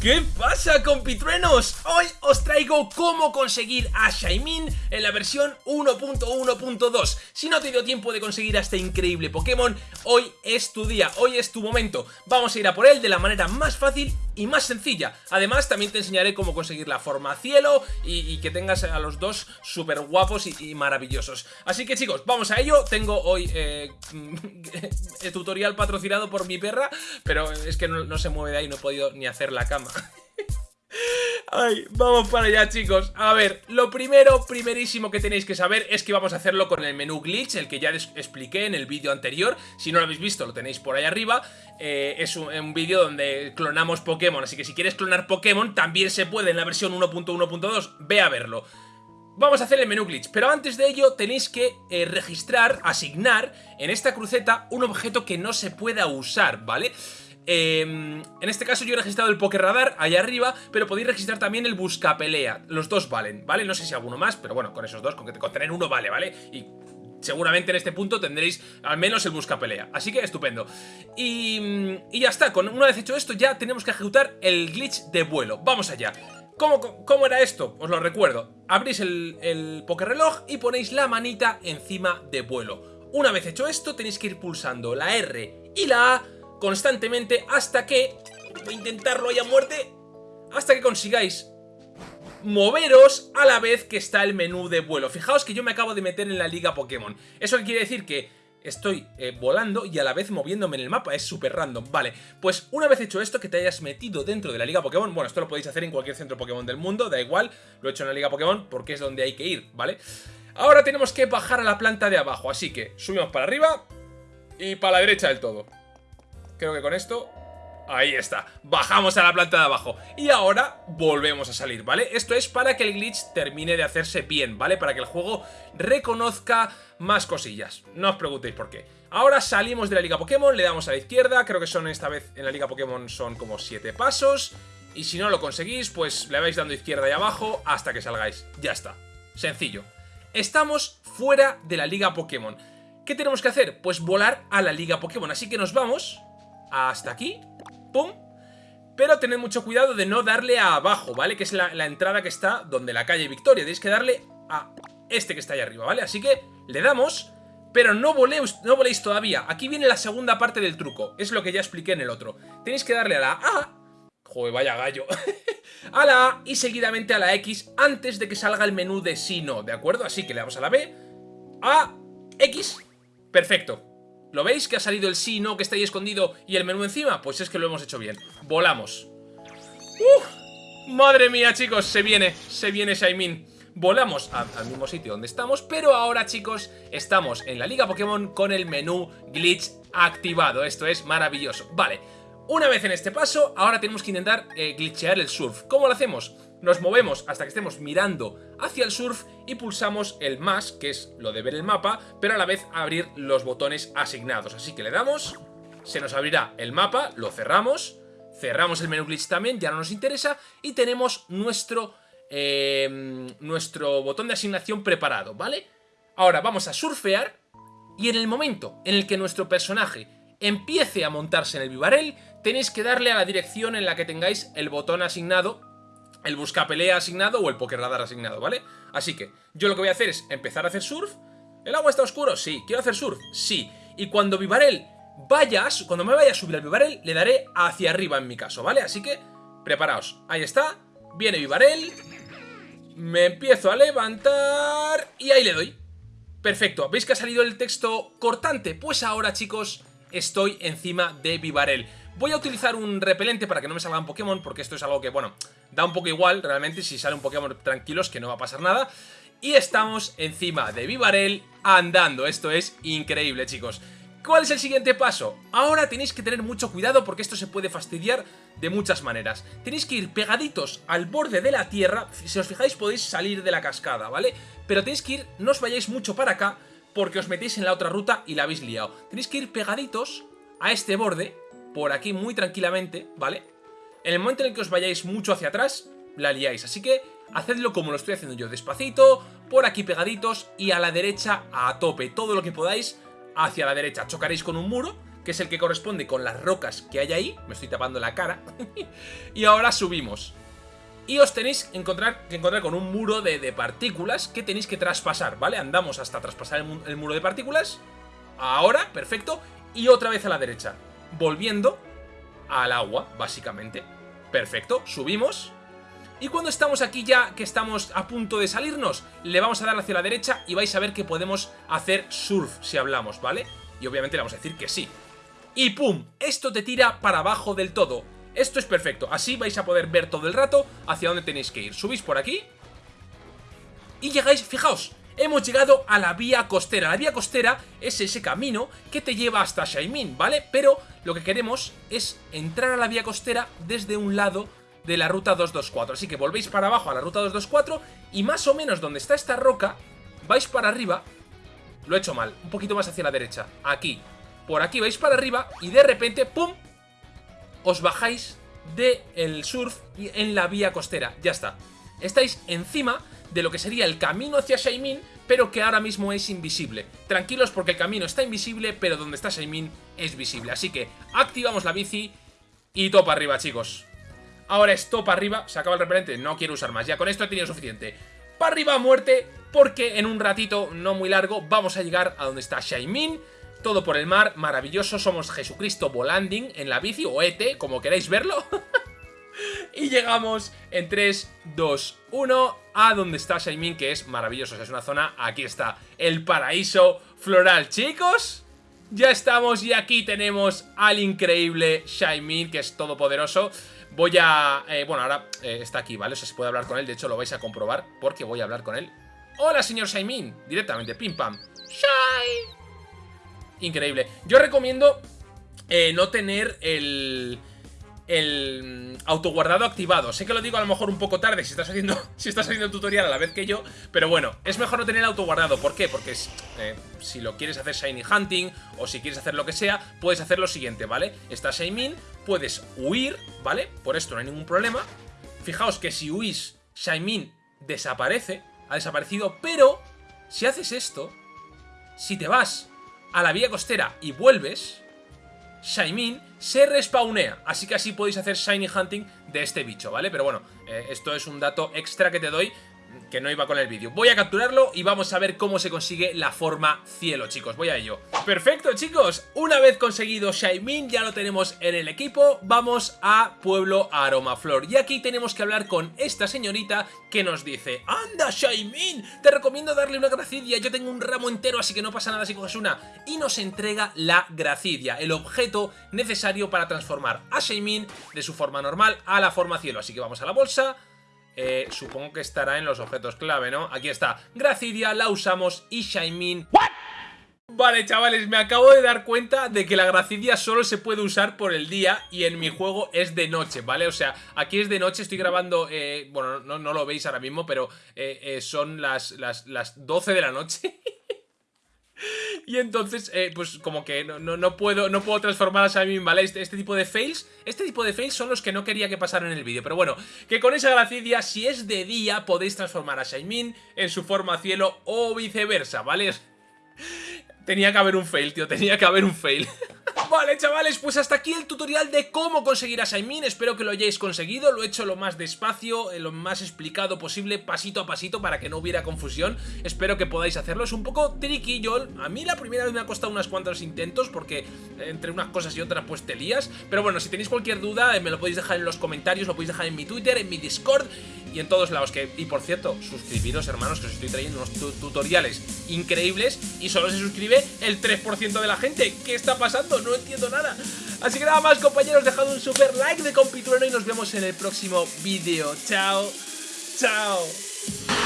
¿Qué pasa compitruenos? Hoy os traigo cómo conseguir a Shaimin en la versión 1.1.2 Si no te dio tiempo de conseguir a este increíble Pokémon, hoy es tu día, hoy es tu momento Vamos a ir a por él de la manera más fácil y más sencilla. Además también te enseñaré cómo conseguir la forma cielo y, que tengas a los dos súper guapos y, maravillosos. Así que chicos, vamos a ello. Tengo hoy eh, tutorial patrocinado por mi perra Pero es que no se mueve de ahí, no he podido ni hacer la cama Ay, vamos para allá chicos. A ver, lo primero, primerísimo que tenéis que saber Es que vamos a hacerlo con el menú glitch El que ya expliqué en el vídeo anterior. Si no lo habéis visto, lo tenéis por ahí arriba. Eh, Es un, vídeo donde clonamos Pokémon Así que si quieres clonar Pokémon También se puede en la versión 1.1.2 Ve a verlo. Vamos a hacer el menú glitch, pero antes de ello tenéis que eh, registrar, asignar en esta cruceta un objeto que no se pueda usar, vale Em, en este caso yo he registrado el Pokerradar allá arriba, pero podéis registrar también el Buscapelea. Los dos valen, ¿vale? No sé si alguno más, pero bueno, con esos dos, con, que, con tener uno vale, ¿vale? Y seguramente en este punto tendréis al menos el buscapelea. Así que estupendo. Y, y, ya está, una vez hecho esto ya tenemos que ejecutar el glitch de vuelo. Vamos allá. ¿Cómo, cómo era esto? Os lo recuerdo. Abrís el, el reloj y ponéis la manita encima de vuelo. Una vez hecho esto tenéis que ir pulsando la R y la A constantemente hasta que... Voy a intentarlo ya a muerte. Hasta que consigáis moveros a la vez que está el menú de vuelo. Fijaos que yo me acabo de meter en la liga Pokémon. Eso quiere decir que estoy eh, volando y a la vez moviéndome en el mapa, es súper random. Vale, pues una vez hecho esto, que te hayas metido dentro de la Liga Pokémon, bueno, esto lo podéis hacer en cualquier centro Pokémon del mundo, da igual, lo he hecho en la Liga Pokémon porque es donde hay que ir, ¿vale? Ahora tenemos que bajar a la planta de abajo, así que subimos para arriba y para la derecha del todo. Creo que con esto... Ahí está, bajamos a la planta de abajo. Y ahora volvemos a salir, ¿vale? Esto es para que el glitch termine de hacerse bien, ¿vale? Para que el juego reconozca más cosillas. No os preguntéis por qué. Ahora salimos de la Liga Pokémon, le damos a la izquierda. Creo que son esta vez en la Liga Pokémon son como 7 pasos. Y si no lo conseguís, pues le vais dando izquierda y abajo hasta que salgáis. Ya está, sencillo. Estamos fuera de la Liga Pokémon. ¿Qué tenemos que hacer? Pues volar a la Liga Pokémon. Así que nos vamos hasta aquí, pum, pero tened mucho cuidado de no darle a abajo, ¿vale? Que es la, entrada que está donde la calle Victoria, tenéis que darle a este que está ahí arriba, ¿vale? Así que le damos, pero no voléis, no voléis todavía, aquí viene la segunda parte del truco, es lo que ya expliqué en el otro, tenéis que darle a la A, joder, vaya gallo, a la A y seguidamente a la X antes de que salga el menú de sí no, ¿de acuerdo? Así que le damos a la B, A, X, perfecto, ¿Lo veis que ha salido el sí, no, que está ahí escondido y el menú encima? Pues es que lo hemos hecho bien. Volamos. ¡Uf! Madre mía, chicos, se viene, se viene Shaimin. Volamos al mismo sitio donde estamos, pero ahora, chicos, estamos en la Liga Pokémon con el menú Glitch activado. Esto es maravilloso. Vale, una vez en este paso, ahora tenemos que intentar eh, glitchear el surf. ¿Cómo lo hacemos? Nos movemos hasta que estemos mirando hacia el surf y pulsamos el más, que es lo de ver el mapa, pero a la vez abrir los botones asignados. Así que le damos, se nos abrirá el mapa, lo cerramos, cerramos el menú glitch también, ya no nos interesa, y tenemos nuestro, em, nuestro botón de asignación preparado, ¿vale? Ahora vamos a surfear y en el momento en el que nuestro personaje empiece a montarse en el Vivarel, tenéis que darle a la dirección en la que tengáis el botón asignado el buscapelea asignado o el pokerradar asignado, ¿vale? Así que yo lo que voy a hacer es empezar a hacer surf. ¿El agua está oscuro? Sí. ¿Quiero hacer surf? Sí. Y cuando Vivarel vaya, cuando me vaya a subir al Vivarel, le daré hacia arriba en mi caso, ¿vale? Así que, preparaos. Ahí está. Viene Vivarel. Me empiezo a levantar y ahí le doy. Perfecto. ¿Veis que ha salido el texto cortante? Pues ahora, chicos, estoy encima de Vivarel. Voy a utilizar un repelente para que no me salgan Pokémon, porque esto es algo que, bueno, da un poco igual, realmente, si sale un Pokémon tranquilos, que no va a pasar nada. Y estamos encima de Vivarel andando, esto es increíble, chicos. ¿Cuál es el siguiente paso? Ahora tenéis que tener mucho cuidado porque esto se puede fastidiar de muchas maneras. Tenéis que ir pegaditos al borde de la tierra, si os fijáis podéis salir de la cascada, ¿vale? Pero tenéis que ir, no os vayáis mucho para acá porque os metéis en la otra ruta y la habéis liado. Tenéis que ir pegaditos a este borde, por aquí muy tranquilamente, ¿vale? En el momento en el que os vayáis mucho hacia atrás, la liáis. Así que hacedlo como lo estoy haciendo yo, despacito, por aquí pegaditos y a la derecha a tope. Todo lo que podáis hacia la derecha. Chocaréis con un muro, que es el que corresponde con las rocas que hay ahí. Me estoy tapando la cara. y ahora subimos. Y os tenéis que encontrar, con un muro de, partículas que tenéis que traspasar, ¿vale? Andamos hasta traspasar el muro de partículas. Ahora, perfecto. Y otra vez a la derecha. Volviendo al agua, básicamente. Perfecto, subimos. Y cuando estamos aquí ya, que estamos a punto de salirnos, le vamos a dar hacia la derecha y vais a ver que podemos hacer surf si hablamos, ¿vale? Y obviamente le vamos a decir que sí. Y ¡pum! Esto te tira para abajo del todo. Esto es perfecto, así vais a poder ver todo el rato hacia dónde tenéis que ir. Subís por aquí y llegáis, fijaos, hemos llegado a la vía costera. La vía costera es ese camino que te lleva hasta Shaimin, ¿vale? Pero lo que queremos es entrar a la vía costera desde un lado de la ruta 224. Así que volvéis para abajo a la ruta 224 y más o menos donde está esta roca, vais para arriba. Lo he hecho mal, un poquito más hacia la derecha. Aquí. Por aquí vais para arriba y de repente, ¡pum! Os bajáis del surf en la vía costera. Ya está. Estáis encima de lo que sería el camino hacia Shaimin, pero que ahora mismo es invisible. Tranquilos porque el camino está invisible, pero donde está Shaimin es visible. Así que activamos la bici y topa arriba, chicos. Ahora es para arriba, se acaba el repelente, no quiero usar más, ya con esto he tenido suficiente. Para arriba a muerte, porque en un ratito no muy largo vamos a llegar a donde está Shaimin. Todo por el mar, maravilloso, somos Jesucristo volanding en la bici, o ET, como queráis verlo. y llegamos en 3, 2, 1 a donde está Shaimin, que es maravilloso, es una zona, aquí está, el paraíso floral, chicos. Ya estamos y aquí tenemos al increíble Shaimin, que es todopoderoso. Voy a... Eh, bueno, ahora eh, está aquí, ¿vale? O sea, se puede hablar con él, de hecho lo vais a comprobar porque voy a hablar con él. ¡Hola, señor Shaimin! Directamente, pim pam. ¡Shai! Increíble. Yo recomiendo eh, no tener el el autoguardado activado. Sé que lo digo a lo mejor un poco tarde si estás haciendo, si estás haciendo el tutorial a la vez que yo, pero bueno, es mejor no tener autoguardado. ¿Por qué? Porque eh, si lo quieres hacer Shiny Hunting o si quieres hacer lo que sea, puedes hacer lo siguiente, ¿vale? Estás Shaimin, puedes huir, ¿vale? Por esto no hay ningún problema. Fijaos que si huís, Shaimin desaparece, ha desaparecido, pero si haces esto, si te vas a la vía costera y vuelves, Shaimin se respawnea, así que así podéis hacer Shiny Hunting de este bicho, ¿vale? Pero bueno, eh, esto es un dato extra que te doy que no iba con el vídeo. Voy a capturarlo y vamos a ver cómo se consigue la forma cielo, chicos. Voy a ello. Perfecto, chicos. Una vez conseguido Shaimin, ya lo tenemos en el equipo, vamos a Pueblo Aromaflor. Y aquí tenemos que hablar con esta señorita que nos dice ¡Anda, Shaimin! Te recomiendo darle una gracidia. Yo tengo un ramo entero, así que no pasa nada si coges una. Y nos entrega la gracidia, el objeto necesario para transformar a Shaimin de su forma normal a la forma cielo. Así que vamos a la bolsa eh, supongo que estará en los objetos clave, ¿no? Aquí está. Gracidia, la usamos y Shaimin... Vale, chavales, me acabo de dar cuenta de que la Gracidia solo se puede usar por el día y en mi juego es de noche, ¿vale? O sea, aquí es de noche, estoy grabando, eh, bueno, no, lo veis ahora mismo, pero eh, son las, las, las 12 de la noche Y entonces, eh, pues como que no, puedo, no puedo transformar a Shaimin, ¿vale? Este, este, tipo de fails, este tipo de fails son los que no quería que pasaran en el vídeo. Pero bueno, que con esa gracidia, si es de día, podéis transformar a Shaimin en su forma cielo o viceversa, ¿vale? Tenía que haber un fail, tío, tenía que haber un fail. Vale, chavales, pues hasta aquí el tutorial de cómo conseguir a Shaimin. Espero que lo hayáis conseguido. Lo he hecho lo más despacio, eh, lo más explicado posible, pasito a pasito, para que no hubiera confusión. Espero que podáis hacerlo. Es un poco tricky, yo. A mí la primera vez me ha costado unos cuantos intentos, porque eh, entre unas cosas y otras, pues te lías. Pero bueno, si tenéis cualquier duda, eh, me lo podéis dejar en los comentarios, lo podéis dejar en mi Twitter, en mi Discord y en todos lados. Que, y por cierto, suscribiros, hermanos, que os estoy trayendo unos tutoriales increíbles y solo se suscribe el 3% de la gente. ¿Qué está pasando? No entiendo nada. Así que nada más, compañeros, dejad un super like de compitrueno y nos vemos en el próximo vídeo. Chao, chao.